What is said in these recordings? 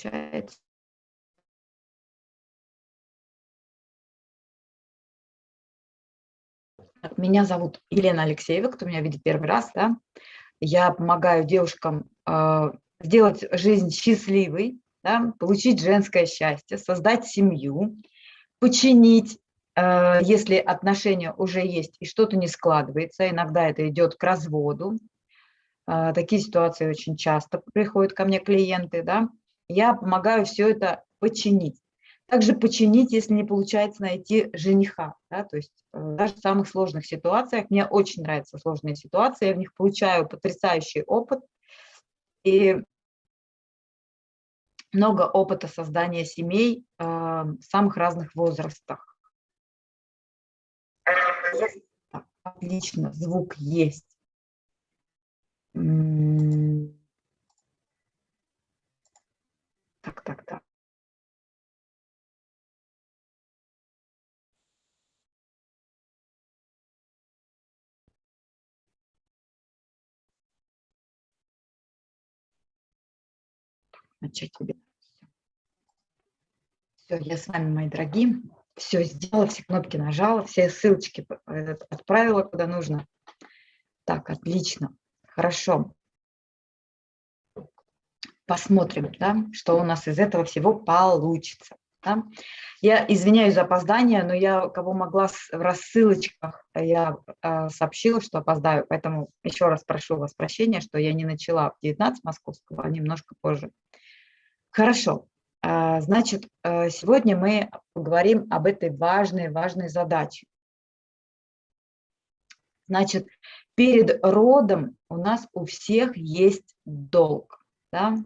получается. Меня зовут Елена Алексеева, кто меня видит первый раз. Да? Я помогаю девушкам э, сделать жизнь счастливой, да? получить женское счастье, создать семью, починить, э, если отношения уже есть и что-то не складывается. Иногда это идет к разводу. Э, такие ситуации очень часто приходят ко мне клиенты. Да? Я помогаю все это починить. Также починить, если не получается найти жениха. Да, то есть э, даже в самых сложных ситуациях, мне очень нравятся сложные ситуации, я в них получаю потрясающий опыт и много опыта создания семей э, в самых разных возрастах. Отлично, звук есть. Так, так, так. начать вебинар. Все, я с вами, мои дорогие. Все сделала, все кнопки нажала, все ссылочки отправила куда нужно. Так, отлично, хорошо. Посмотрим, да, что у нас из этого всего получится. Да? Я извиняюсь за опоздание, но я кого могла в рассылочках, я э, сообщила, что опоздаю, поэтому еще раз прошу вас прощения, что я не начала в 19 московского, а немножко позже. Хорошо. А, значит, э, сегодня мы поговорим об этой важной, важной задаче. Значит, перед родом у нас у всех есть долг. Да?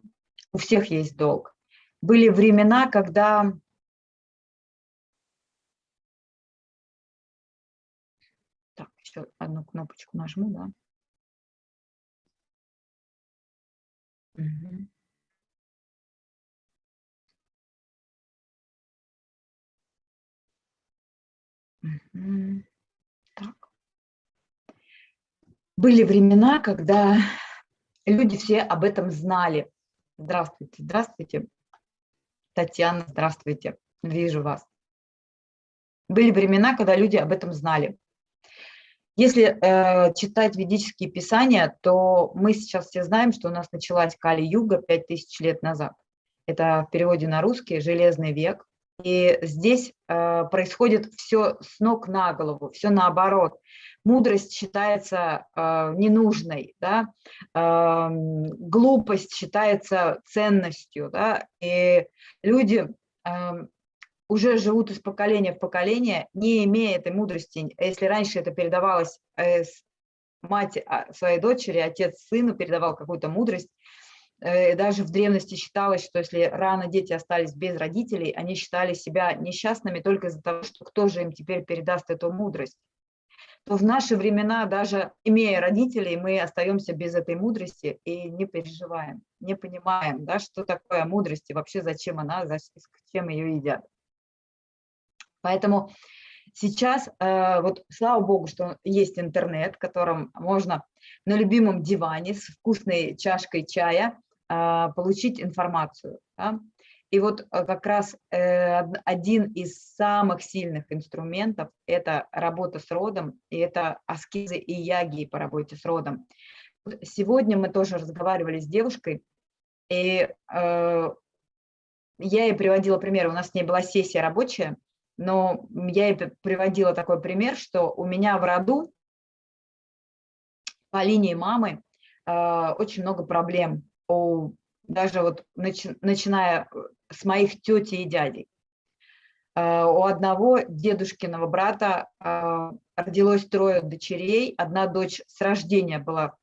У всех есть долг. Были времена, когда... Так, еще одну кнопочку нажму, да. Угу. Так. Были времена, когда люди все об этом знали. Здравствуйте, здравствуйте. Татьяна, здравствуйте. Вижу вас. Были времена, когда люди об этом знали. Если э, читать ведические писания, то мы сейчас все знаем, что у нас началась Кали-юга 5000 лет назад. Это в переводе на русский «железный век». И здесь э, происходит все с ног на голову, все наоборот. Мудрость считается э, ненужной, да? э, глупость считается ценностью. Да? И люди э, уже живут из поколения в поколение, не имея этой мудрости. Если раньше это передавалось э, мать а, своей дочери, отец сыну передавал какую-то мудрость, Э, даже в древности считалось, что если рано дети остались без родителей, они считали себя несчастными только из-за того, что кто же им теперь передаст эту мудрость. То в наши времена, даже имея родителей, мы остаемся без этой мудрости и не переживаем, не понимаем, да, что такое мудрость и вообще зачем она, зачем ее едят. Поэтому сейчас, э, вот слава богу, что есть интернет, в котором можно на любимом диване с вкусной чашкой чая а, получить информацию. Да? И вот э, как раз э, один из самых сильных инструментов – это работа с родом, и это аскезы и яги по работе с родом. Сегодня мы тоже разговаривали с девушкой, и э, я ей приводила пример, у нас не была сессия рабочая, но я ей приводила такой пример, что у меня в роду по линии мамы очень много проблем у, даже вот начи, начиная э, с моих тети и дядей. Uh, у одного дедушкиного брата uh, родилось трое дочерей. Одна дочь с рождения была в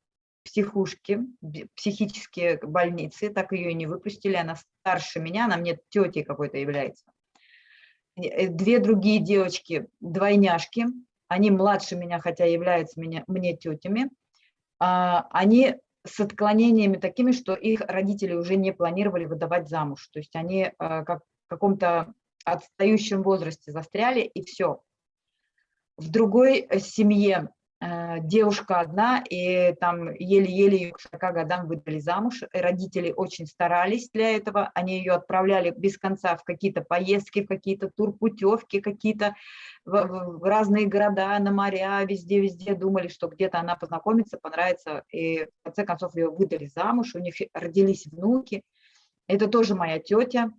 психушке, психические больницы, так ее и не выпустили. Она старше меня, она мне тетей какой-то является. Э, две другие девочки, двойняшки, они младше меня, хотя являются меня, мне тетями. Uh, они с отклонениями такими, что их родители уже не планировали выдавать замуж. То есть они э, как в каком-то отстающем возрасте застряли, и все. В другой э, семье девушка одна, и там еле-еле ее к 40 годам выдали замуж. Родители очень старались для этого, они ее отправляли без конца в какие-то поездки, в какие-то турпутевки, какие-то в разные города, на моря, везде-везде думали, что где-то она познакомится, понравится, и в конце концов ее выдали замуж, у них родились внуки. Это тоже моя тетя,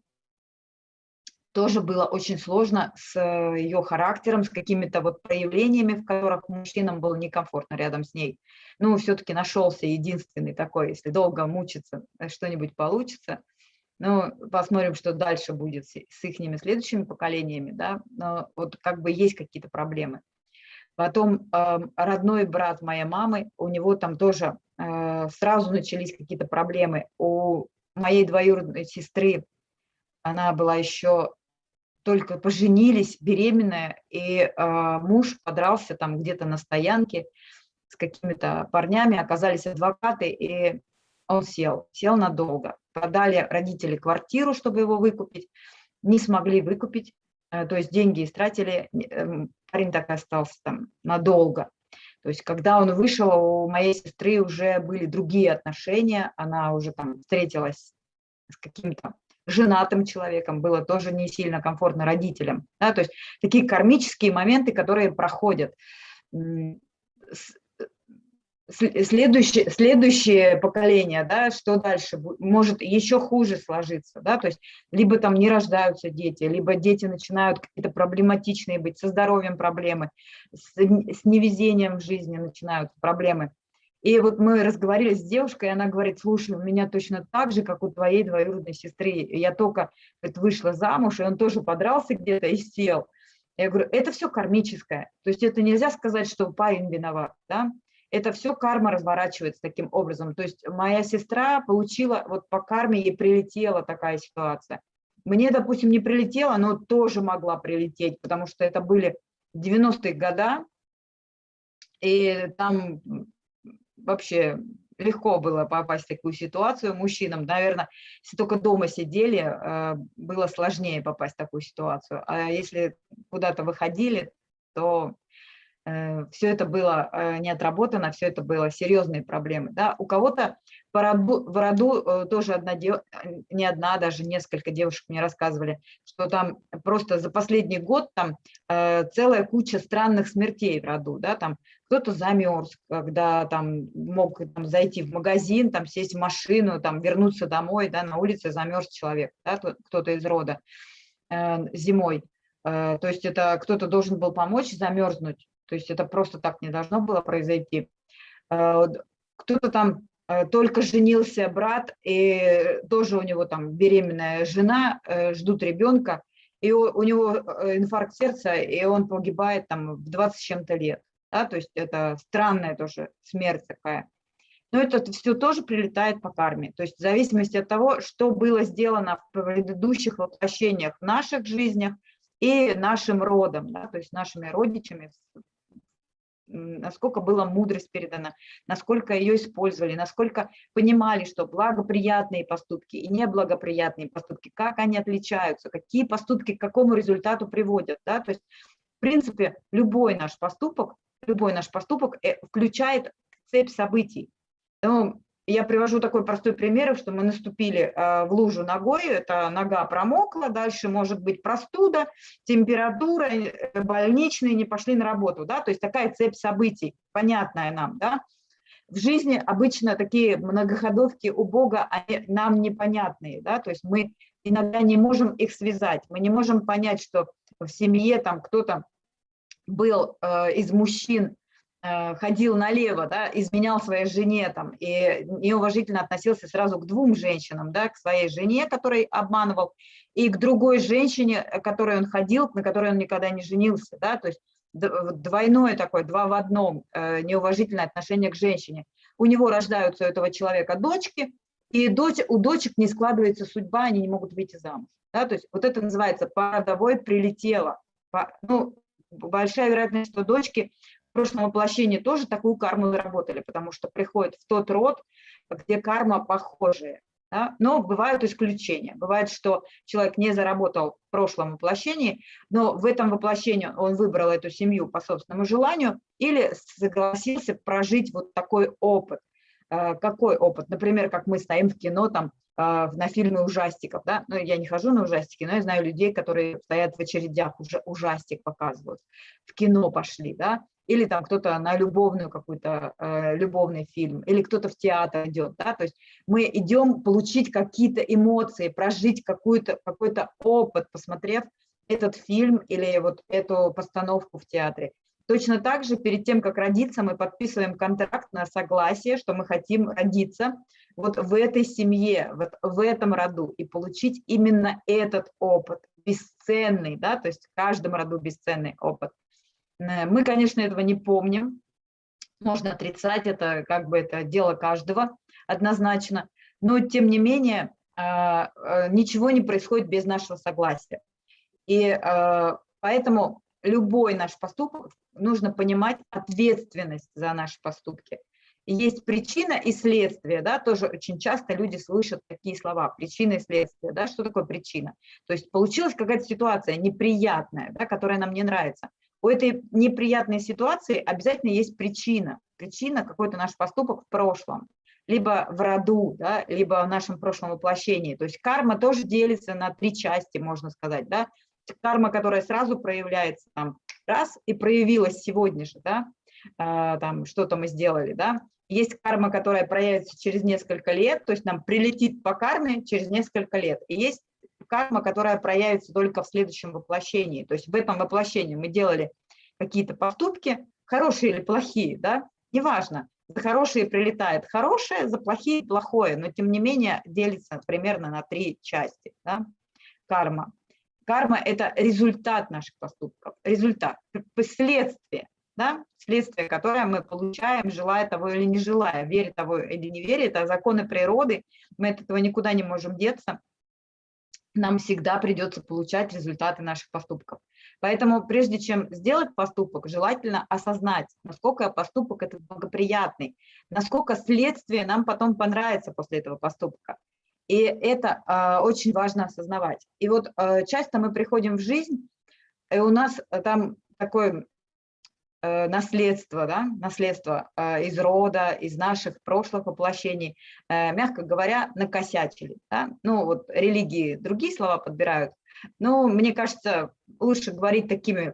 тоже было очень сложно с э, ее характером, с какими-то вот проявлениями, в которых мужчинам было некомфортно рядом с ней. Ну, все-таки нашелся единственный такой, если долго мучиться, э, что-нибудь получится. Ну, посмотрим, что дальше будет с, с их следующими поколениями, да, но вот как бы есть какие-то проблемы. Потом э, родной брат моей мамы, у него там тоже э, сразу начались какие-то проблемы. У моей двоюродной сестры она была еще только поженились, беременная, и э, муж подрался там где-то на стоянке с какими-то парнями, оказались адвокаты, и он сел, сел надолго. Продали родители квартиру, чтобы его выкупить, не смогли выкупить, э, то есть деньги истратили, э, парень так и остался там надолго. То есть когда он вышел, у моей сестры уже были другие отношения, она уже там встретилась с каким-то женатым человеком, было тоже не сильно комфортно родителям. Да? То есть такие кармические моменты, которые проходят. Следующее, следующее поколение, да, что дальше, может еще хуже сложиться, да, то есть либо там не рождаются дети, либо дети начинают какие-то проблематичные быть, со здоровьем проблемы, с, с невезением в жизни начинаются проблемы. И вот мы разговаривали с девушкой, и она говорит, слушай, у меня точно так же, как у твоей двоюродной сестры. Я только говорит, вышла замуж, и он тоже подрался где-то и сел. Я говорю, это все кармическое. То есть это нельзя сказать, что парень виноват. Да? Это все карма разворачивается таким образом. То есть моя сестра получила, вот по карме ей прилетела такая ситуация. Мне, допустим, не прилетела, но тоже могла прилететь, потому что это были 90-е годы, и там вообще легко было попасть в такую ситуацию мужчинам. Наверное, если только дома сидели, э, было сложнее попасть в такую ситуацию. А если куда-то выходили, то Э, все это было э, не отработано, все это было серьезные проблемы. Да? У кого-то в роду э, тоже одна, не одна, даже несколько девушек мне рассказывали, что там просто за последний год там целая куча странных смертей в роду. Да? Там кто-то замерз, когда там мог там, зайти в магазин, там сесть в машину, там вернуться домой, да, на улице замерз человек, да, кто-то из рода зимой. То есть это кто-то должен был помочь замерзнуть, то есть это просто так не должно было произойти. Э, кто-то там э, только женился брат, и тоже у него там беременная жена, э, ждут ребенка, и у него инфаркт сердца, и он погибает там в 20 с чем-то лет. Да? То есть это странная тоже смерть такая. Но это все тоже прилетает по карме. То есть в зависимости от того, что было сделано в предыдущих воплощениях в наших жизнях и нашим родом, да, то есть нашими родичами насколько была мудрость передана, насколько ее использовали, насколько понимали, что благоприятные поступки и неблагоприятные поступки, как они отличаются, какие поступки к какому результату приводят. Да? То есть, в принципе, любой наш поступок, любой наш поступок э, включает цепь событий. Я привожу такой простой пример, что мы наступили э, в лужу ногой, это нога промокла, дальше может быть простуда, температура, э, больничные, не пошли на работу, да, то есть такая цепь событий, понятная нам, да. В жизни обычно такие многоходовки у Бога, они нам непонятные, да, то есть мы иногда не можем их связать, мы не можем понять, что в семье там кто-то был э, из мужчин ходил налево, да, изменял своей жене там, и неуважительно относился сразу к двум женщинам, да, к своей жене, которой обманывал, и к другой женщине, к которой он ходил, на которой он никогда не женился, да, то есть двойное такое, два в одном, э, неуважительное отношение к женщине. У него рождаются у этого человека дочки, и дочь, у дочек не складывается судьба, они не могут выйти замуж. Да, то есть вот это называется «породовой прилетело». Ну, большая вероятность, что дочки прошлом воплощении тоже такую карму заработали, потому что приходят в тот род, где карма похожая. Да? Но бывают исключения. Бывает, что человек не заработал в прошлом воплощении, но в этом воплощении он выбрал эту семью по собственному желанию или согласился прожить вот такой опыт. Э, какой опыт? Например, как мы стоим в кино, там, э, на фильмы ужастиков, да, ну, я не хожу на ужастики, но я знаю людей, которые стоят в очередях, уже ужастик показывают, в кино пошли, да, или там кто-то на любовную какую-то, э, любовный фильм, или кто-то в театр идет, да, то есть мы идем получить какие-то эмоции, прожить какой-то какой опыт, посмотрев этот фильм или вот эту постановку в театре. Точно так же перед тем, как родиться, мы подписываем контракт на согласие, что мы хотим родиться вот в этой семье, вот в этом роду и получить именно этот опыт, бесценный, да, то есть в каждом роду бесценный опыт. Э, мы, конечно, этого не помним, можно отрицать это, как бы это дело каждого однозначно, но тем не менее а, э, ничего не происходит без нашего согласия. И поэтому любой наш поступок нужно понимать ответственность за наши поступки. Есть причина и следствие, да, тоже очень часто люди слышат такие слова, причина и следствие, да, что такое причина? То есть получилась какая-то ситуация неприятная, да, которая нам не нравится у этой неприятной ситуации обязательно есть причина. Причина какой-то наш поступок в прошлом, либо в роду, да, либо в нашем прошлом воплощении. То есть карма тоже делится на три части, можно сказать. Да? Карма, которая сразу проявляется там, раз и проявилась сегодня же, да, а, там что-то мы сделали, да. Есть карма, которая проявится через несколько лет, то есть нам прилетит по карме через несколько лет. И есть карма, которая проявится только в следующем воплощении. То есть в этом воплощении мы делали какие-то поступки, хорошие или плохие, да, неважно. За хорошие прилетает хорошее, за плохие – плохое, но тем не менее делится примерно на три части, да, карма. Карма – это результат наших поступков, результат, последствия, да, следствие, которое мы получаем, желая того или не желая, веря того или не веря, это законы природы, мы от этого никуда не можем деться, нам всегда придется получать результаты наших поступков. Поэтому прежде чем сделать поступок, желательно осознать, насколько поступок этот благоприятный, насколько следствие нам потом понравится после этого поступка. И это э, очень важно осознавать. И вот э, часто мы приходим в жизнь, и у нас там такой Э, наследство, да, наследство э, из рода, из наших прошлых воплощений, э, мягко говоря, накосячили. Да? Ну, вот религии другие слова подбирают, но мне кажется, лучше говорить такими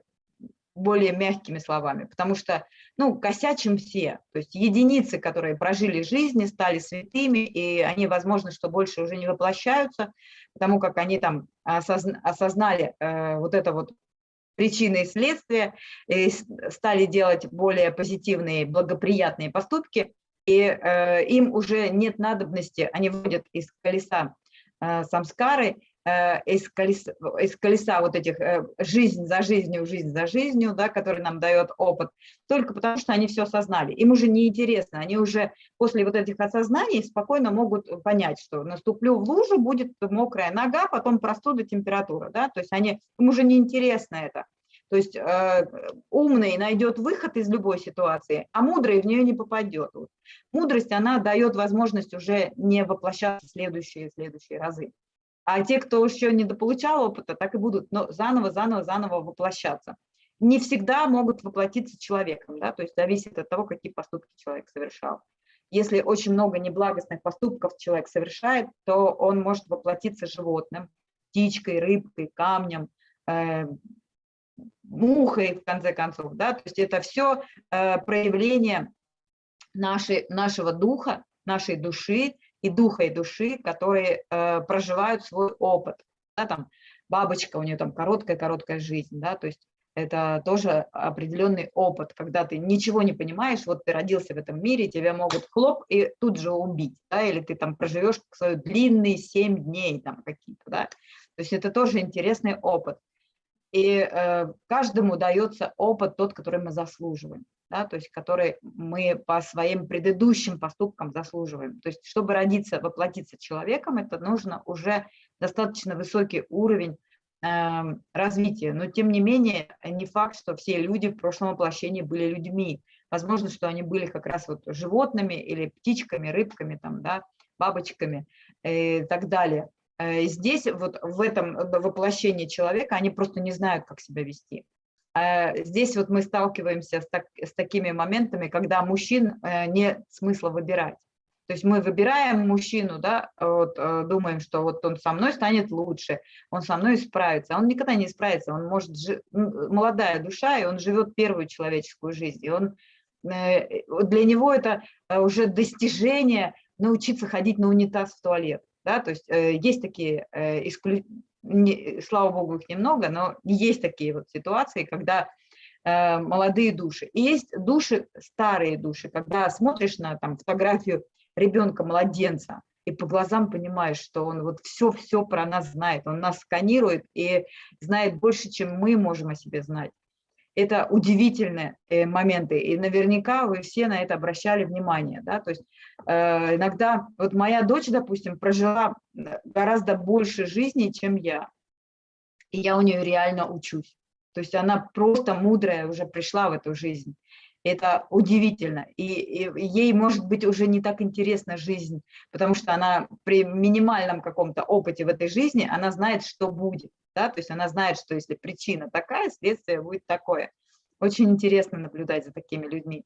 более мягкими словами, потому что, ну, косячим все, то есть единицы, которые прожили жизни, стали святыми, и они, возможно, что больше уже не воплощаются, потому как они там осознали э, вот это вот причины и следствия, и стали делать более позитивные, благоприятные поступки, и э, им уже нет надобности, они вводят из колеса э, самскары, э, из, колеса, из колеса вот этих э, жизнь за жизнью, жизнь за жизнью, да, который нам дает опыт, только потому что они все осознали. Им уже не интересно, они уже после вот этих осознаний спокойно могут понять, что наступлю в лужу, будет мокрая нога, потом простуда, температура, да, то есть они, им уже не интересно это. То есть э, умный найдет выход из любой ситуации, а мудрый в нее не попадет. Вот. Мудрость, она дает возможность уже не воплощаться в следующие следующие разы. А те, кто еще не дополучал опыта, так и будут но заново, заново, заново воплощаться. Не всегда могут воплотиться человеком, да, то есть зависит от того, какие поступки человек совершал. Если очень много неблагостных поступков человек совершает, то он может воплотиться животным, птичкой, рыбкой, камнем, э, мухой, в конце концов. Да? То есть это все э, проявление нашей, нашего духа, нашей души и духа и души, которые э, проживают свой опыт. Да, там бабочка, у нее там короткая-короткая жизнь, да, то есть это тоже определенный опыт, когда ты ничего не понимаешь, вот ты родился в этом мире, тебя могут хлоп и тут же убить, да, или ты там проживешь свой длинный 7 дней там какие-то, да, то есть это тоже интересный опыт. И э, каждому дается опыт тот, который мы заслуживаем, да, то есть который мы по своим предыдущим поступкам заслуживаем. То есть чтобы родиться, воплотиться человеком, это нужно уже достаточно высокий уровень э, развития. Но тем не менее, не факт, что все люди в прошлом воплощении были людьми. Возможно, что они были как раз вот животными или птичками, рыбками, там, да, бабочками. и так далее. Здесь вот в этом воплощении человека они просто не знают, как себя вести. Здесь вот мы сталкиваемся с, так, с такими моментами, когда мужчин нет смысла выбирать. То есть мы выбираем мужчину, да, вот, э, думаем, что вот он со мной станет лучше, он со мной справится. Он никогда не справится, он может, молодая душа, и он живет первую человеческую жизнь. И он, э, для него это э, уже достижение научиться ходить на унитаз в туалет. Да? То есть есть такие, исклю... слава богу, их немного, но есть такие вот ситуации, когда молодые души. И есть души, старые души, когда смотришь на там, фотографию ребенка, младенца, и по глазам понимаешь, что он вот все-все про нас знает, он нас сканирует и знает больше, чем мы можем о себе знать. Это удивительные э, моменты, и наверняка вы все на это обращали внимание. Да? То есть э, иногда, вот моя дочь, допустим, прожила гораздо больше жизни, чем я, и я у нее реально учусь. То есть она просто мудрая уже пришла в эту жизнь. Это удивительно. И, и ей, может быть, уже не так интересна жизнь, потому что она при минимальном каком-то опыте в этой жизни, она знает, что будет. Да? То есть она знает, что если причина такая, следствие будет такое. Очень интересно наблюдать за такими людьми.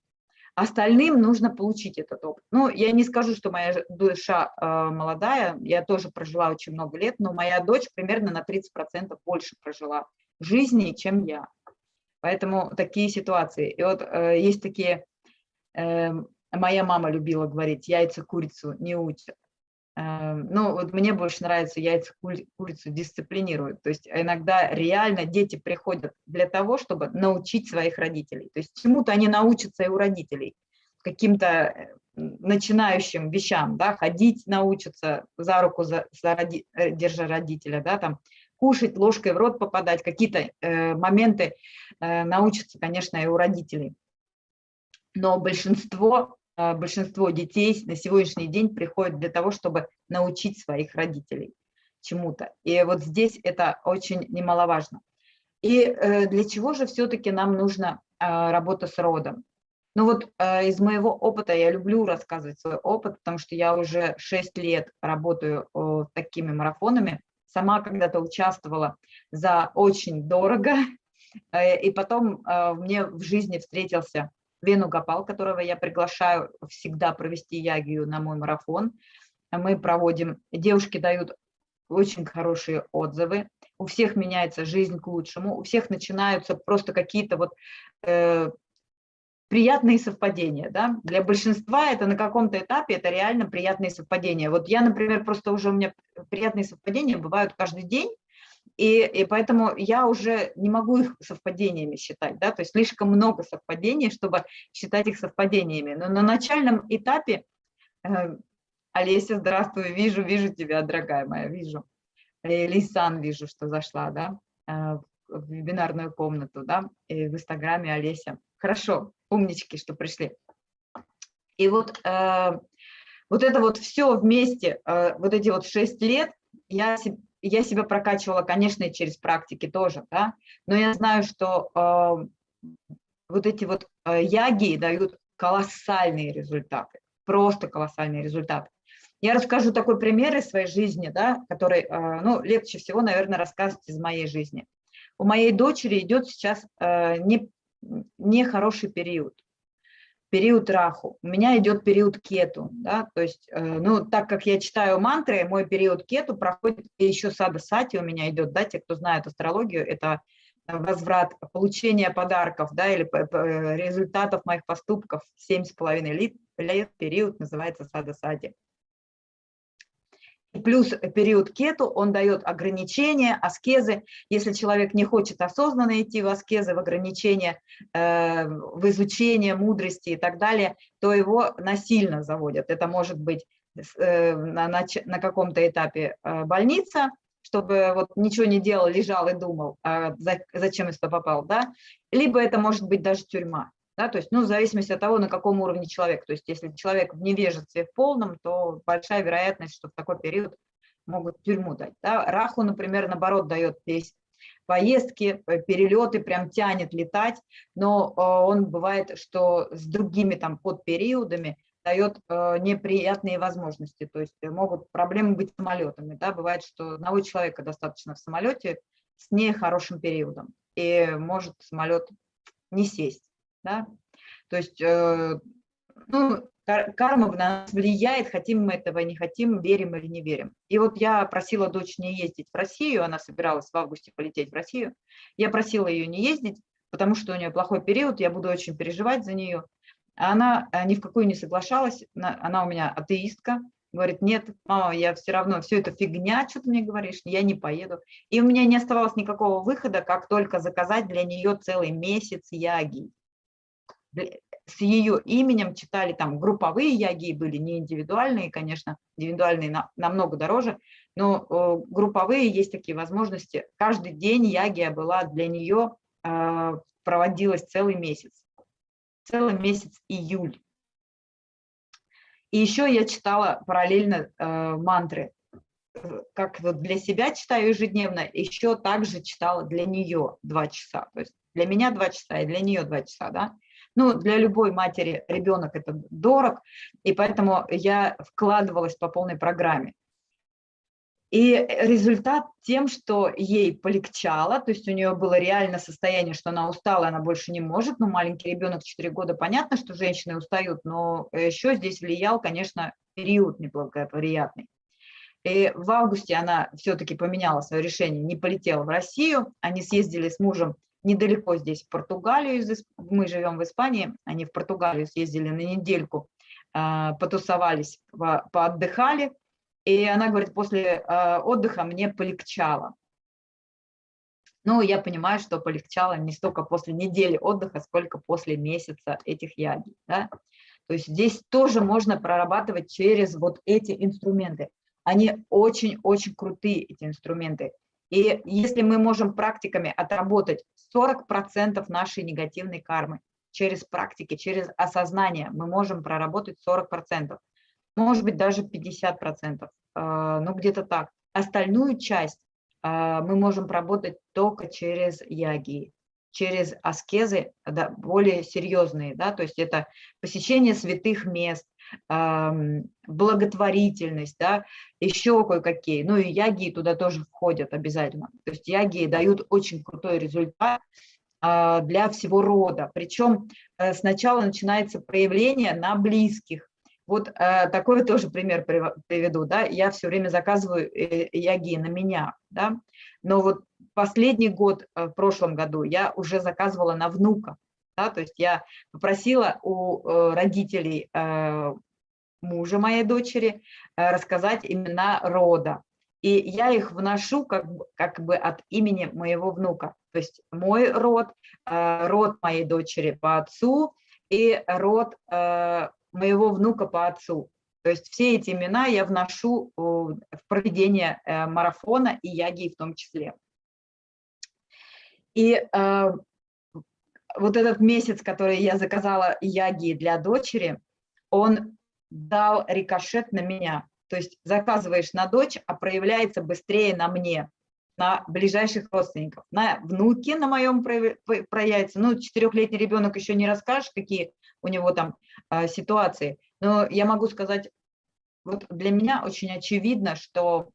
Остальным нужно получить этот опыт. Ну, я не скажу, что моя душа э, молодая, я тоже прожила очень много лет, но моя дочь примерно на 30% больше прожила жизни, чем я. Поэтому такие ситуации. И вот э, есть такие, э, моя мама любила говорить, яйца курицу не учат. Э, ну, вот мне больше нравится яйца курицу дисциплинируют. То есть иногда реально дети приходят для того, чтобы научить своих родителей. То есть чему-то они научатся и у родителей, каким-то э, начинающим вещам, да, ходить научатся за руку, за, за роди, э, держа родителя, да, там, кушать, ложкой в рот попадать, какие-то э, моменты э, научатся, конечно, и у родителей. Но большинство, большинство детей на сегодняшний день приходят для того, чтобы научить своих родителей чему-то. И вот здесь это очень немаловажно. И э, для чего же все-таки нам нужна работа с родом? Ну вот э, из моего опыта, я люблю рассказывать свой опыт, потому что я уже 6 лет работаю такими марафонами, сама когда-то участвовала за очень дорого, э, и потом мне в жизни встретился Вену Гапал, которого я приглашаю всегда провести ягию на мой марафон. Мы проводим, девушки дают очень хорошие отзывы, у всех меняется жизнь к лучшему, у всех начинаются просто какие-то вот э, приятные совпадения. Да? Для большинства это на каком-то этапе это реально приятные совпадения. Вот я, например, просто уже у меня приятные совпадения бывают каждый день, и, и поэтому я уже не могу их совпадениями считать, да, то есть слишком много совпадений, чтобы считать их совпадениями. Но на начальном этапе, э, Олеся, здравствуй, вижу, вижу тебя, дорогая моя, вижу. Лисан вижу, что зашла, да, э, в вебинарную комнату, да, и в Инстаграме Олеся. Хорошо, умнички, что пришли. И вот, э, вот это вот все вместе, э, вот эти вот шесть лет, я, я себя прокачивала, конечно, и через практики тоже, да, но я знаю, что э, вот эти вот э, яги дают колоссальные результаты, просто колоссальные результаты. Я расскажу такой пример из своей жизни, да, который, э, ну, легче всего, наверное, рассказывать из моей жизни. У моей дочери идет сейчас э, не нехороший период, период раху. У меня идет период кету, да, то есть, э, ну, так как я читаю мантры, мой период кету проходит, и еще сада сати у меня идет, да, те, кто знает астрологию, это возврат, получение подарков, да, или результатов моих поступков, семь с половиной лет, период называется сада сати плюс период кету, он дает ограничения, аскезы. Если человек не хочет осознанно идти в аскезы, в ограничения, э, в изучение мудрости и так далее, то его насильно заводят. Это может быть э, на, на, на каком-то этапе э, больница, чтобы вот ничего не делал, лежал и думал, а зачем я сюда попал, да? Либо это может быть даже тюрьма. Да, то есть, ну, в зависимости от того, на каком уровне человек. То есть, если человек в невежестве в полном, то большая вероятность, что в такой период могут тюрьму дать. Да. Раху, например, наоборот, дает здесь поездки, э, перелеты, прям тянет летать, но э, он бывает, что с другими там подпериодами дает э, неприятные возможности, то есть могут проблемы быть с самолетами. Да? Бывает, что одного человека достаточно в самолете с нехорошим периодом, и может самолет не сесть. Да? То есть э, ну, карма на нас влияет, хотим мы этого, не хотим, верим или не верим. И вот я просила дочь не ездить в Россию, она собиралась в августе полететь в Россию. Я просила ее не ездить, потому что у нее плохой период, я буду очень переживать за нее. Она э, ни в какую не соглашалась, она у меня атеистка, говорит, нет, мама, я все равно, все это фигня, что ты мне говоришь, я не поеду. И у меня не оставалось никакого выхода, как только заказать для нее целый месяц яги с ее именем читали там групповые яги, были не индивидуальные, конечно, индивидуальные на, намного дороже, но э, групповые есть такие возможности. Каждый день ягия была для нее, э, проводилась целый месяц, целый месяц июль. И еще я читала параллельно э, мантры, как вот для себя читаю ежедневно, еще также читала для нее два часа. То есть для меня два часа и для нее два часа, да. Ну, для любой матери ребенок это дорог, и поэтому я вкладывалась по полной программе. И результат тем, что ей полегчало, то есть у нее было реально состояние, что она устала, она больше не может, ну, маленький ребенок 4 года, понятно, что женщины устают, но еще здесь влиял, конечно, период неблагоприятный. И в августе она все-таки поменяла свое решение, не полетела в Россию, они съездили с мужем недалеко здесь, в Португалию, мы живем в Испании, они в Португалию съездили на недельку, а, потусовались, поотдыхали, и она говорит, после а, отдыха мне полегчало. Ну, я понимаю, что полегчало не столько после недели отдыха, сколько после месяца этих яги. Да? То есть здесь тоже можно прорабатывать через вот эти инструменты. Они очень-очень крутые, эти инструменты. И если мы можем практиками отработать 40% нашей негативной кармы через практики, через осознание, мы можем проработать 40%, может быть даже 50%, а, ну где-то так. Остальную часть а, мы можем проработать только через яги, через аскезы да, более серьезные, да, то есть это посещение святых мест, благотворительность, да, еще кое-какие. Ну и яги туда тоже входят обязательно. То есть яги дают очень крутой результат а, для всего рода. Причем э, сначала начинается проявление на близких. Вот э, такой тоже пример приведу. Да? Я все время заказываю э, яги на меня. Да? Но вот последний год, в прошлом году, я уже заказывала на внука. Да, то есть я попросила у э, родителей э, мужа моей дочери э, рассказать имена рода. И я их вношу как, как бы от имени моего внука. То есть мой род, род моей дочери по отцу и род моего внука по отцу. То есть все эти имена я вношу в проведение марафона и яги в том числе. И вот этот месяц, который я заказала яги для дочери, он дал рикошет на меня. То есть заказываешь на дочь, а проявляется быстрее на мне, на ближайших родственников. На внуке на моем проявится. Ну, четырехлетний ребенок еще не расскажешь, какие у него там а, ситуации. Но я могу сказать, вот для меня очень очевидно, что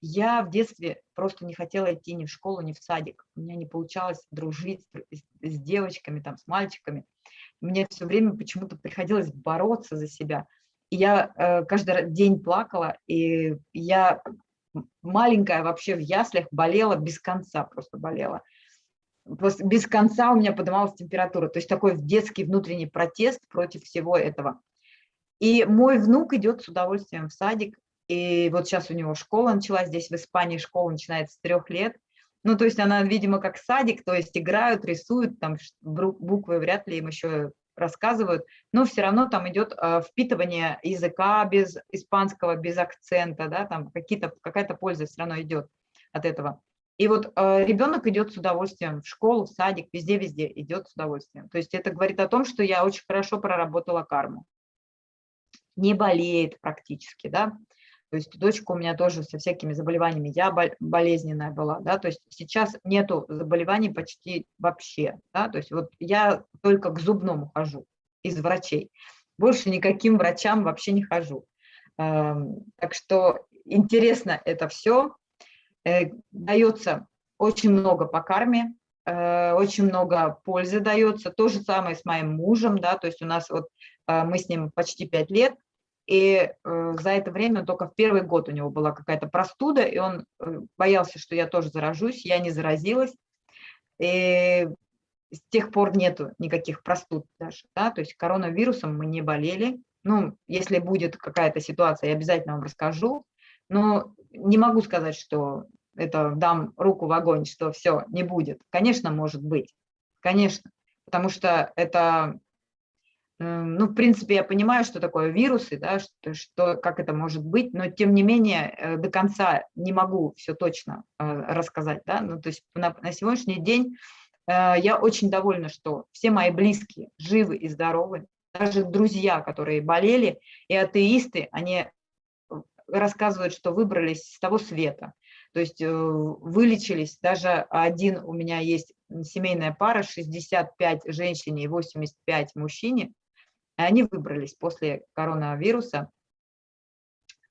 я в детстве просто не хотела идти ни в школу, ни в садик. У меня не получалось дружить с, девочками, там, с мальчиками. Мне все время почему-то приходилось бороться за себя. И я э, каждый день плакала, и я маленькая вообще в яслях болела без конца, просто болела. Просто без конца у меня поднималась температура. То есть такой детский внутренний протест против всего этого. И мой внук идет с удовольствием в садик, и вот сейчас у него школа началась, здесь в Испании школа начинается с трех лет. Ну, то есть она, видимо, как садик, то есть играют, рисуют, там буквы вряд ли им еще рассказывают, но все равно там идет э, впитывание языка без испанского, без акцента, да, там какая-то польза все равно идет от этого. И вот э, ребенок идет с удовольствием в школу, в садик, везде-везде идет с удовольствием. То есть это говорит о том, что я очень хорошо проработала карму. Не болеет практически, да. То есть дочка у меня тоже со всякими заболеваниями, я болезненная была, да, то есть сейчас нету заболеваний почти вообще, да, то есть вот я только к зубному хожу из врачей. больше никаким врачам вообще не хожу. Эм, так что интересно это все. Э, дается очень много по карме, э, очень много пользы дается. То же самое с моим мужем, да, то есть у нас вот э, мы с ним почти пять лет, и за это время только в первый год у него была какая-то простуда, и он боялся, что я тоже заражусь, я не заразилась. И с тех пор нету никаких простуд даже, да, то есть коронавирусом мы не болели. Ну, если будет какая-то ситуация, я обязательно вам расскажу, но не могу сказать, что это дам руку в огонь, что все, не будет. Конечно, может быть, конечно, потому что это, ну, в принципе, я понимаю, что такое вирусы, да, что, что, как это может быть, но тем не менее э, до конца не могу все точно э, рассказать, да, ну, то есть на, на сегодняшний день э, я очень довольна, что все мои близкие живы и здоровы, даже друзья, которые болели, и атеисты, они рассказывают, что выбрались с того света. То есть вылечились, даже один у меня есть семейная пара, 65 женщине и 85 мужчине, они выбрались после коронавируса,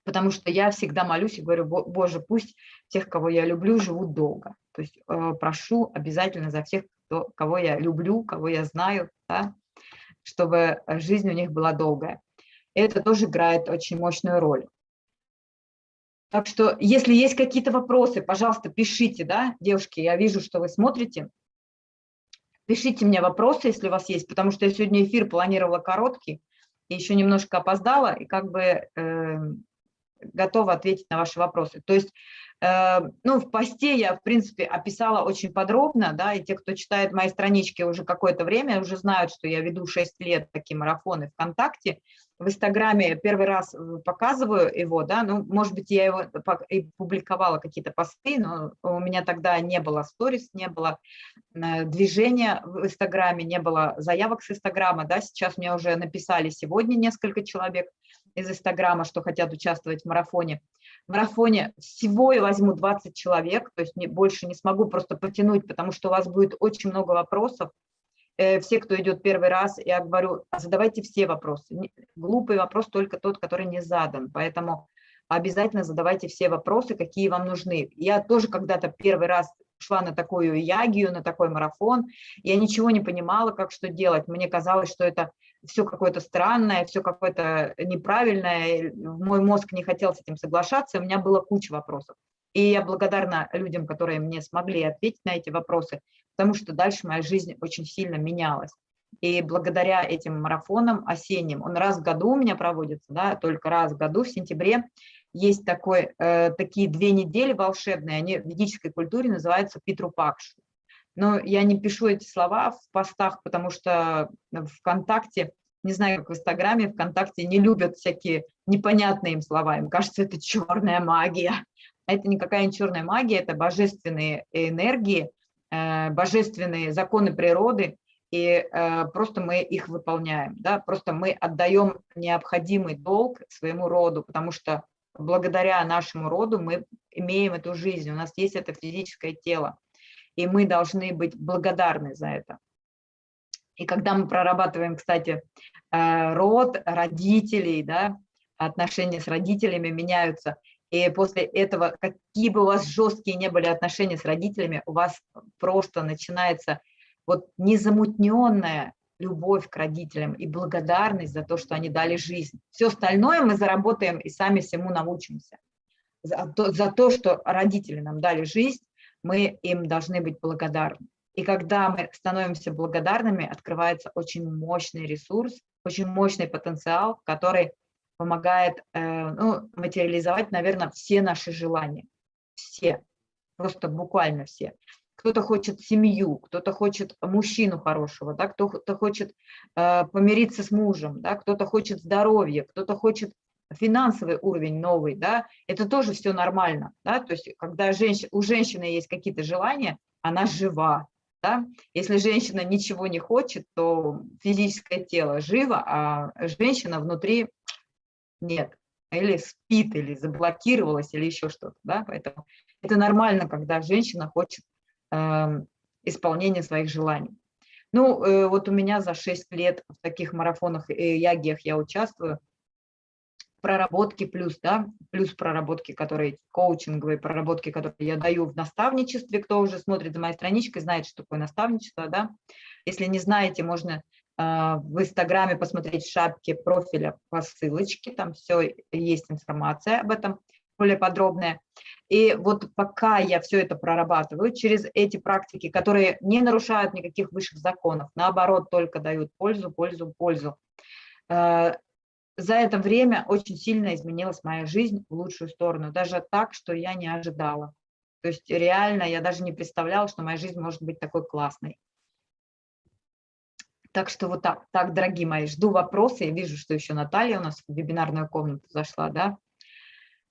потому что я всегда молюсь и говорю, Боже, пусть тех, кого я люблю, живут долго. То есть э, прошу обязательно за всех, кто, кого я люблю, кого я знаю, да, чтобы жизнь у них была долгая. И это тоже играет очень мощную роль. Так что, если есть какие-то вопросы, пожалуйста, пишите, да, девушки, я вижу, что вы смотрите. Пишите мне вопросы, если у вас есть, потому что я сегодня эфир планировала короткий, и еще немножко опоздала, и как бы э, готова ответить на ваши вопросы. То есть, э, ну, в посте я, в принципе, описала очень подробно, да, и те, кто читает мои странички уже какое-то время, уже знают, что я веду 6 лет такие марафоны ВКонтакте, в Инстаграме первый раз э, показываю его, да, ну, может быть, я его и публиковала какие-то посты, но у меня тогда не было сторис, не было э, движения в Инстаграме, не было заявок с Инстаграма, да, сейчас мне уже написали сегодня несколько человек из Инстаграма, что хотят участвовать в марафоне. В марафоне всего я возьму 20 человек, то есть не, больше не смогу просто потянуть, потому что у вас будет очень много вопросов, все, кто идет первый раз, я говорю, задавайте все вопросы. Глупый вопрос только тот, который не задан. Поэтому обязательно задавайте все вопросы, какие вам нужны. Я тоже когда-то первый раз шла на такую ягию, на такой марафон, я ничего не понимала, как что делать. Мне казалось, что это все какое-то странное, все какое-то неправильное, мой мозг не хотел с этим соглашаться, у меня было куча вопросов. И я благодарна людям, которые мне смогли ответить на эти вопросы, потому что дальше моя жизнь очень сильно менялась. И благодаря этим марафонам осенним, он раз в году у меня проводится, да, только раз в году, в сентябре, есть такой, э, такие две недели волшебные, они в ведической культуре называются Питрупакш. Но я не пишу эти слова в постах, потому что ВКонтакте, не знаю, как в Инстаграме, ВКонтакте не любят всякие непонятные им слова. Им кажется, это черная магия. Это никакая не черная магия, это божественные энергии, Э, божественные законы природы, и э, просто мы их выполняем, да, просто мы отдаем необходимый долг своему роду, потому что благодаря нашему роду мы имеем эту жизнь, у нас есть это физическое тело, и мы должны быть благодарны за это. И когда мы прорабатываем, кстати, э, род, родителей, да, отношения с родителями меняются, и после этого, какие бы у вас жесткие не были отношения с родителями, у вас просто начинается вот незамутненная любовь к родителям и благодарность за то, что они дали жизнь. Все остальное мы заработаем и сами всему научимся. За то, за то, что родители нам дали жизнь, мы им должны быть благодарны. И когда мы становимся благодарными, открывается очень мощный ресурс, очень мощный потенциал, который помогает э, ну, материализовать, наверное, все наши желания. Все, просто буквально все. Кто-то хочет семью, кто-то хочет мужчину хорошего, да, кто-то хочет э, помириться с мужем, да, кто-то хочет здоровья, кто-то хочет финансовый уровень новый, да, это тоже все нормально, да, то есть когда женщ... у женщины есть какие-то желания, она жива, да? Если женщина ничего не хочет, то физическое тело живо, а женщина внутри нет, или спит, или заблокировалась, или еще что-то, да, поэтому это нормально, когда женщина хочет э, исполнения своих желаний. Ну, э, вот у меня за 6 лет в таких марафонах и ягиях я участвую, проработки плюс, да, плюс проработки, которые коучинговые проработки, которые я даю в наставничестве, кто уже смотрит за моей страничкой, знает, что такое наставничество, да. Если не знаете, можно в Инстаграме посмотреть в шапке профиля по ссылочке, там все есть информация об этом более подробная. И вот пока я все это прорабатываю, через эти практики, которые не нарушают никаких высших законов, наоборот, только дают пользу, пользу, пользу, а, за это время очень сильно изменилась моя жизнь в лучшую сторону, даже так, что я не ожидала. То есть реально я даже не представляла, что моя жизнь может быть такой классной. Так что вот так, так, дорогие мои, жду вопросы. Я вижу, что еще Наталья у нас в вебинарную комнату зашла, да.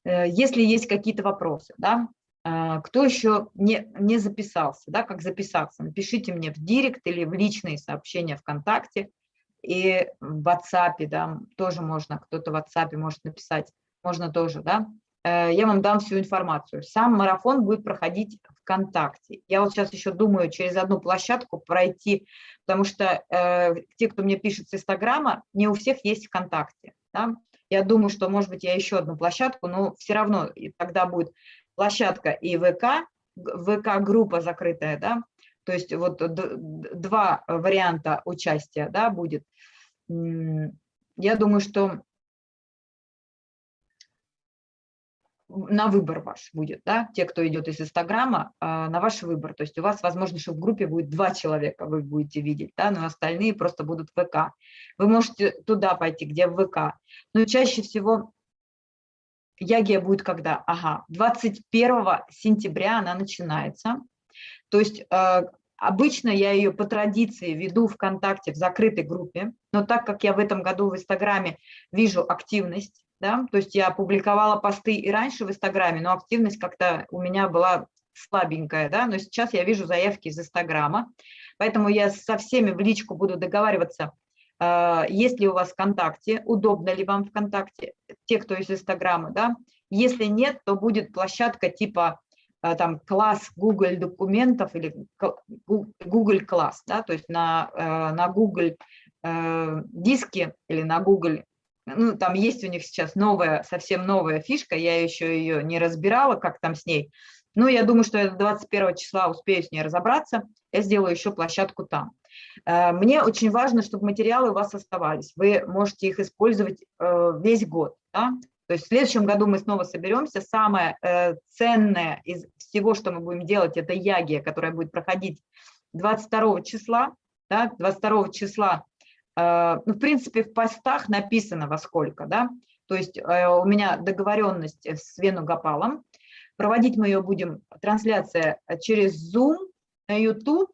Э, если есть какие-то вопросы, да, э, кто еще не, не записался, да, как записаться, напишите мне в директ или в личные сообщения ВКонтакте и в WhatsApp, да, тоже можно, кто-то в WhatsApp может написать, можно тоже, да, э, я вам дам всю информацию. Сам марафон будет проходить ВКонтакте. Я вот сейчас еще думаю через одну площадку пройти, потому что э, те, кто мне пишет с Инстаграма, не у всех есть ВКонтакте. Да? Я думаю, что, может быть, я еще одну площадку, но все равно тогда будет площадка и ВК, ВК-группа закрытая, да, то есть вот два варианта участия да, будет. Я думаю, что на выбор ваш будет, да, те, кто идет из Инстаграма, а, на ваш выбор. То есть у вас, возможно, что в группе будет два человека, вы будете видеть, да, но остальные просто будут в ВК. Вы можете туда пойти, где в ВК. Но чаще всего Ягия будет когда? Ага, 21 сентября она начинается. То есть э, обычно я ее по традиции веду ВКонтакте в закрытой группе, но так как я в этом году в Инстаграме вижу активность, да, то есть я публиковала посты и раньше в Инстаграме, но активность как-то у меня была слабенькая, да, но сейчас я вижу заявки из Инстаграма, поэтому я со всеми в личку буду договариваться, э, есть ли у вас ВКонтакте, удобно ли вам ВКонтакте, те, кто из Инстаграма, да, если нет, то будет площадка типа Э, там класс Google документов или Google класс, да, то есть на, э, на Google э, диске или на Google, ну, там есть у них сейчас новая, совсем новая фишка, я еще ее не разбирала, как там с ней, но я думаю, что я 21 числа успею с ней разобраться, я сделаю еще площадку там. Мне очень важно, чтобы материалы у вас оставались, вы можете их использовать весь год, да? То есть в следующем году мы снова соберемся. Самое э, ценное из всего, что мы будем делать, это ягия, которая будет проходить 22 числа. Да, 22 числа, э, в принципе, в постах написано во сколько. Да? То есть э, у меня договоренность с Венугапалом. Проводить мы ее будем, трансляция через Zoom на YouTube.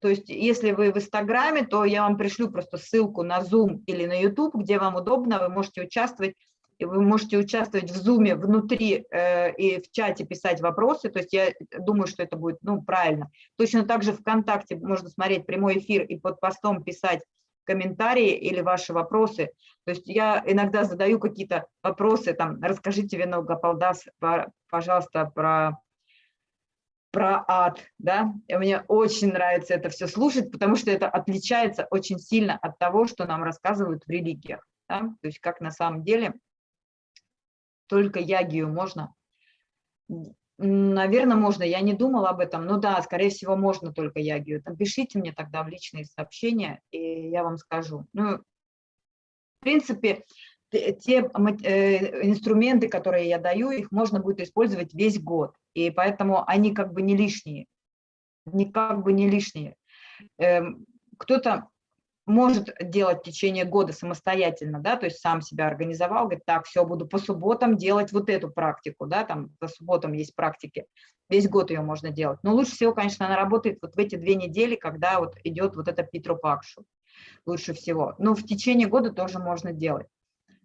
То есть если вы в Инстаграме, то я вам пришлю просто ссылку на Zoom или на YouTube, где вам удобно, вы можете участвовать и вы можете участвовать в зуме внутри э, и в чате писать вопросы, то есть я думаю, что это будет ну, правильно. Точно так же ВКонтакте можно смотреть прямой эфир и под постом писать комментарии или ваши вопросы. То есть я иногда задаю какие-то вопросы, там, расскажите, Вино Гапалдас, пожалуйста, про, про ад, да, и мне очень нравится это все слушать, потому что это отличается очень сильно от того, что нам рассказывают в религиях, да? то есть как на самом деле только ягию можно? Наверное, можно. Я не думала об этом. Ну да, скорее всего, можно только ягию. Пишите мне тогда в личные сообщения, и я вам скажу. Ну, в принципе, те э, инструменты, которые я даю, их можно будет использовать весь год. И поэтому они как бы не лишние. Не как бы не лишние. Эм, кто-то может делать в течение года самостоятельно, да, то есть сам себя организовал, говорит, так, все, буду по субботам делать вот эту практику, да, там по субботам есть практики, весь год ее можно делать. Но лучше всего, конечно, она работает вот в эти две недели, когда вот идет вот это Питрупакшу, лучше всего. Но в течение года тоже можно делать.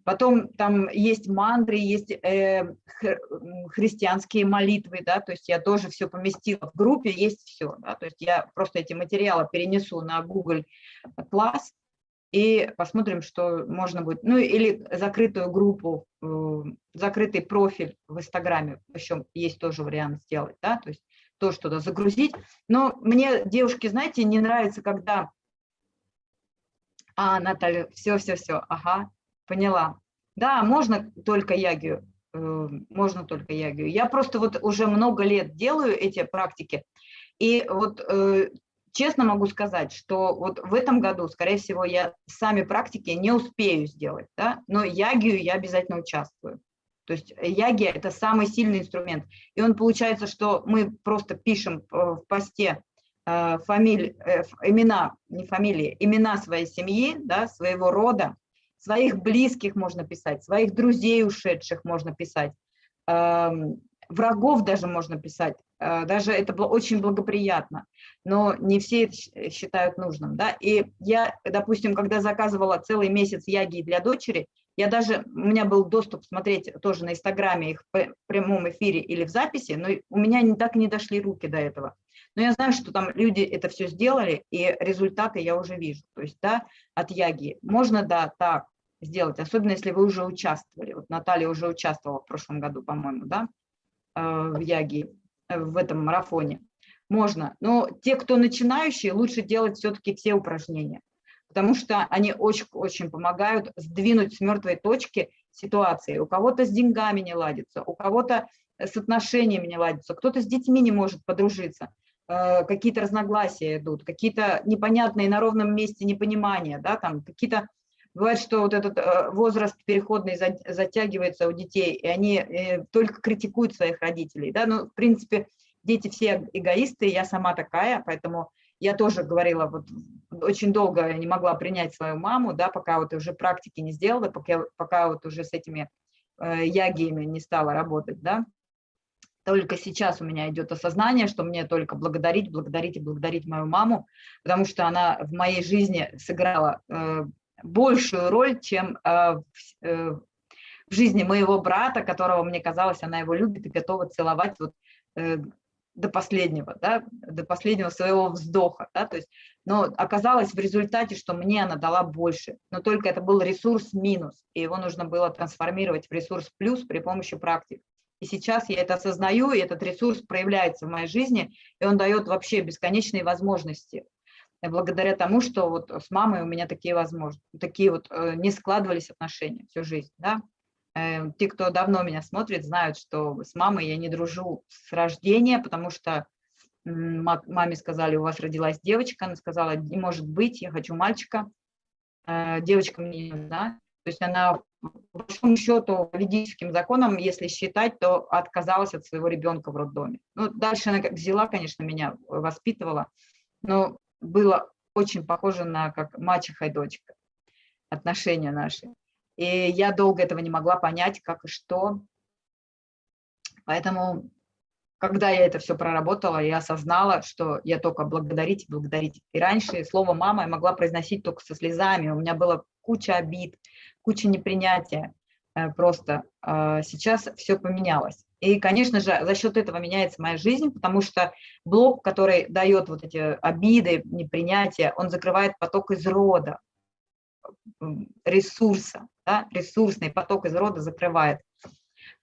Потом там есть мантры, есть э, христианские молитвы, да, то есть я тоже все поместила в группе, есть все, да, то есть я просто эти материалы перенесу на Google класс и посмотрим, что можно будет, ну или закрытую группу, э, закрытый профиль в Инстаграме, еще есть тоже вариант сделать, да, то есть тоже туда загрузить. Но мне, девушки, знаете, не нравится, когда А, Наталья, все-все-все, ага, поняла. Да, можно только ягию, э, можно только ягию. Я просто вот уже много лет делаю эти практики, и вот э, честно могу сказать, что вот в этом году, скорее всего, я сами практики не успею сделать, да, но ягию я обязательно участвую. То есть ягия – это самый сильный инструмент. И он получается, что мы просто пишем в посте э, фамилии, имена, не фамилии, имена своей семьи, да, своего рода, своих близких можно писать, своих друзей ушедших можно писать, эм, врагов даже можно писать, э, даже это было очень благоприятно, но не все это считают нужным. Да? И я, допустим, когда заказывала целый месяц яги для дочери, я даже, у меня был доступ смотреть тоже на Инстаграме их в прямом эфире или в записи, но у меня не так не дошли руки до этого. Но я знаю, что там люди это все сделали, и результаты я уже вижу. То есть, да, от Яги можно, да, так, сделать, особенно если вы уже участвовали. Вот Наталья уже участвовала в прошлом году, по-моему, да, э, в Яги, э, в этом марафоне. Можно, но те, кто начинающие, лучше делать все-таки все упражнения, потому что они очень-очень помогают сдвинуть с мертвой точки ситуации. У кого-то с деньгами не ладится, у кого-то с отношениями не ладится, кто-то с детьми не может подружиться, э, какие-то разногласия идут, какие-то непонятные на ровном месте непонимания, да, там какие-то Бывает, что вот этот э, возраст переходный затягивается у детей, и они э, только критикуют своих родителей. Да? Ну, в принципе, дети все эгоисты, я сама такая, поэтому я тоже говорила, вот очень долго я не могла принять свою маму, да, пока вот уже практики не сделала, пока, пока вот уже с этими э, ягиями не стала работать, да. Только сейчас у меня идет осознание, что мне только благодарить, благодарить и благодарить мою маму, потому что она в моей жизни сыграла э, большую роль, чем э, э, в жизни моего брата, которого, мне казалось, она его любит и готова целовать вот э, до последнего, да, до последнего своего вздоха. Да, то есть, но оказалось в результате, что мне она дала больше, но только это был ресурс минус, и его нужно было трансформировать в ресурс плюс при помощи практик. И сейчас я это осознаю, и этот ресурс проявляется в моей жизни, и он дает вообще бесконечные возможности благодаря тому, что вот с мамой у меня такие возможности, такие вот э, не складывались отношения всю жизнь, да. Э, те, кто давно меня смотрит, знают, что с мамой я не дружу с рождения, потому что маме сказали, у вас родилась девочка, она сказала, не может быть, я хочу мальчика, э, девочка мне не нужна. То есть она, по большому счету, ведическим законам, если считать, то отказалась от своего ребенка в роддоме. Ну, дальше она как взяла, конечно, меня воспитывала, но было очень похоже на как мачеха и дочка, отношения наши. И я долго этого не могла понять, как и что. Поэтому, когда я это все проработала, я осознала, что я только благодарить, благодарить. И раньше слово «мама» я могла произносить только со слезами. У меня было куча обид, куча непринятия. Э, просто а, сейчас все поменялось. И, конечно же, за счет этого меняется моя жизнь, потому что блок, который дает вот эти обиды, непринятие, он закрывает поток из рода, ресурса, да, ресурсный поток из рода закрывает.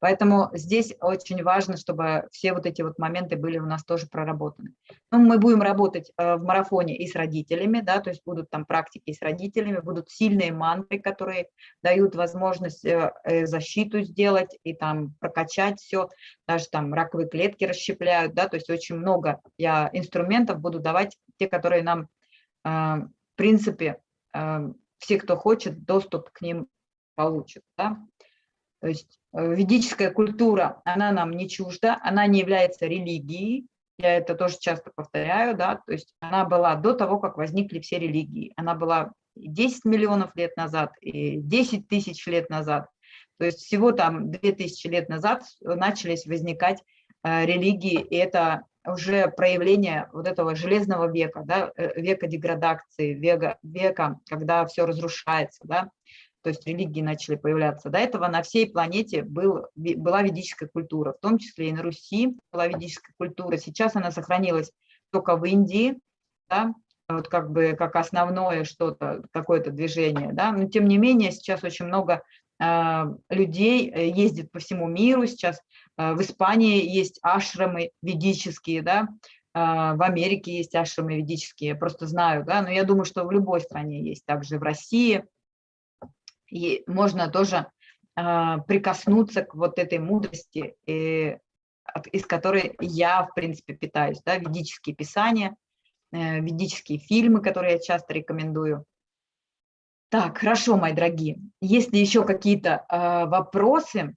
Поэтому здесь очень важно, чтобы все вот эти вот моменты были у нас тоже проработаны. Ну, мы будем работать э, в марафоне и с родителями, да, то есть будут там практики с родителями, будут сильные мантры, которые дают возможность э, э, защиту сделать и там прокачать все, даже там раковые клетки расщепляют, да, то есть очень много я инструментов буду давать, те, которые нам, в принципе, все, кто хочет, доступ к ним получат, да. То есть э, ведическая культура, она нам не чужда, она не является религией, я это тоже часто повторяю, да, то есть она была до того, как возникли все религии, она была 10 миллионов лет назад и 10 тысяч лет назад, то есть всего там 2000 лет назад начались возникать э, религии, и это уже проявление вот этого железного века, да, э, века деградации, века, века, когда все разрушается, да, то есть религии начали появляться. До этого на всей планете был, была ведическая культура, в том числе и на Руси была ведическая культура. Сейчас она сохранилась только в Индии, да, вот как бы как основное что-то, какое-то движение, да, но тем не менее сейчас очень много э, людей ездит по всему миру, сейчас э, в Испании есть ашрамы ведические, да, а, в Америке есть ашрамы ведические, я просто знаю, да, но я думаю, что в любой стране есть, также в России. И можно тоже а, прикоснуться к вот этой мудрости, и, из которой я, в принципе, питаюсь, да, ведические писания, э, ведические фильмы, которые я часто рекомендую. Так, хорошо, мои дорогие. Если еще какие-то э, вопросы,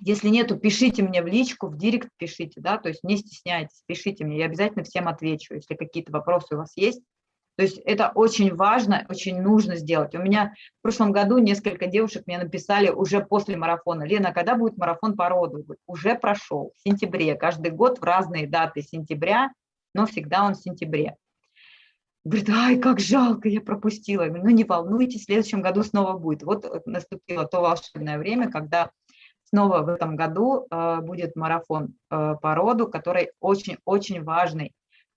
если нету, пишите мне в личку, в директ пишите, да, то есть не стесняйтесь, пишите мне, я обязательно всем отвечу, если какие-то вопросы у вас есть. То есть это очень важно, очень нужно сделать. У меня в прошлом году несколько девушек мне написали уже после марафона. Лена, когда будет марафон по роду? Уже прошел, в сентябре. Каждый год в разные даты сентября, но всегда он в сентябре. Говорит, ай, как жалко, я пропустила. Ну не волнуйтесь, в следующем году снова будет. Вот э, наступило то волшебное время, когда снова в этом году э, будет марафон э, по роду, который очень-очень важный.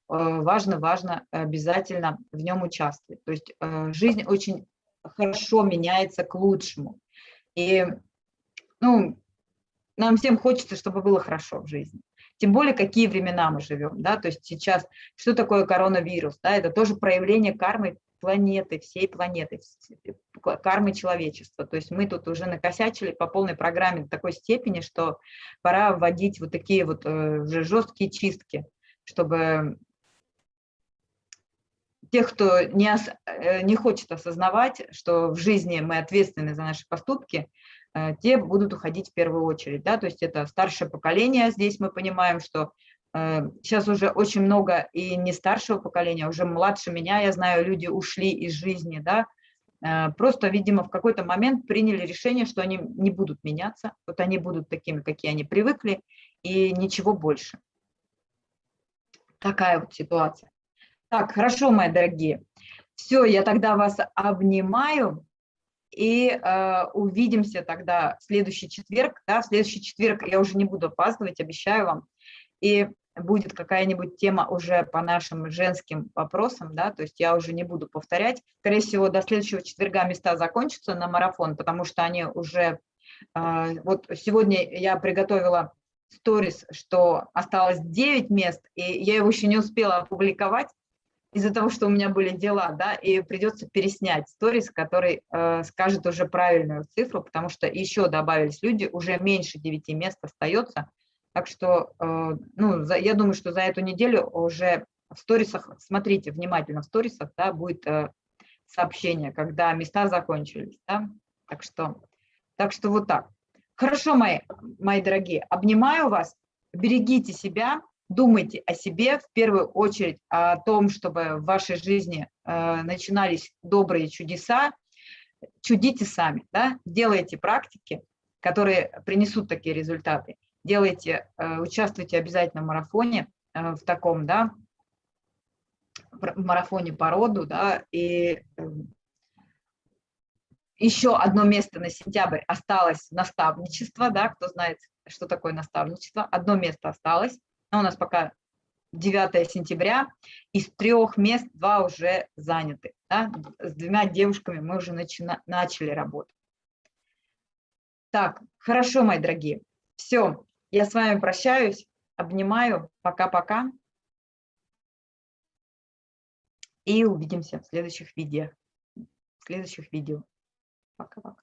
Э, важно, важно обязательно в нем участвовать. То есть э, жизнь очень хорошо меняется к лучшему. И ну, нам всем хочется, чтобы было хорошо в жизни. Тем более, какие времена мы живем, да, то есть сейчас, что такое коронавирус, да, это тоже проявление кармы планеты, всей планеты, кармы человечества. То есть мы тут уже накосячили по полной программе до такой степени, что пора вводить вот такие вот э, уже жесткие чистки, чтобы тех, кто не, э, не хочет осознавать, что в жизни мы ответственны за наши поступки, Э, те будут уходить в первую очередь. Да? То есть это старшее поколение, здесь мы понимаем, что сейчас э, уже очень много и не старшего поколения, а уже младше меня, я знаю, люди ушли из жизни, да, просто, видимо, в какой-то момент приняли решение, что они не будут меняться, вот они будут такими, какие они привыкли, и ничего больше. Такая вот ситуация. Так, хорошо, мои дорогие. Все, я тогда вас обнимаю. И э, увидимся тогда в следующий четверг. Да, в следующий четверг я уже не буду опаздывать, обещаю вам. И будет какая-нибудь тема уже по нашим женским вопросам, да, то есть я уже не буду повторять. Скорее всего, до следующего четверга места закончатся на марафон, потому что они уже... Э, вот сегодня я приготовила сторис, что осталось 9 мест, и я его еще не успела опубликовать, из-за того, что у меня были дела, да, и придется переснять сторис, который э, скажет уже правильную цифру, потому что еще добавились люди, уже меньше 9 мест остается, так что, э, ну, за, я думаю, что за эту неделю уже в сторисах, смотрите внимательно, в сторисах, да, будет э, сообщение, когда места закончились, да, так что, так что вот так. Хорошо, мои, мои дорогие, обнимаю вас, берегите себя, думайте о себе, в первую очередь о том, чтобы в вашей жизни э, начинались добрые чудеса, чудите сами, да? делайте практики, которые принесут такие результаты. Делайте, э, участвуйте обязательно в марафоне, э, в таком, да, в марафоне по роду, да, и э, еще одно место на сентябрь осталось наставничество, да, кто знает, что такое наставничество, одно место осталось, у нас пока 9 сентября, из трех мест два уже заняты. Да? С двумя девушками мы уже начина, начали работу. Так, хорошо, мои дорогие. Все, я с вами прощаюсь, обнимаю. Пока-пока. И увидимся в следующих видео. В следующих видео. Пока-пока.